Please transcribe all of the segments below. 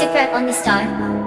secret on the star.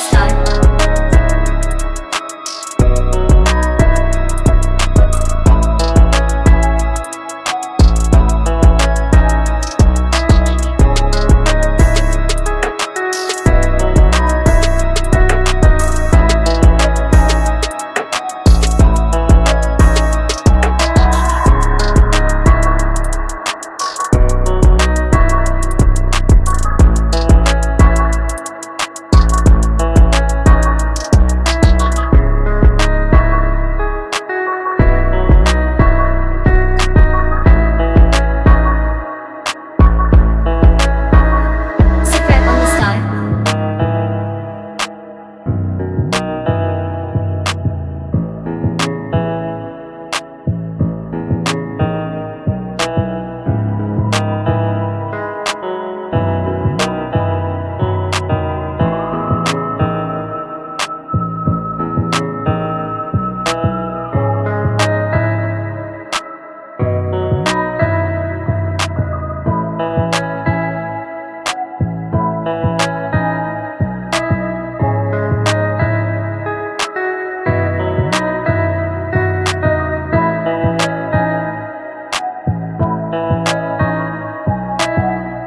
start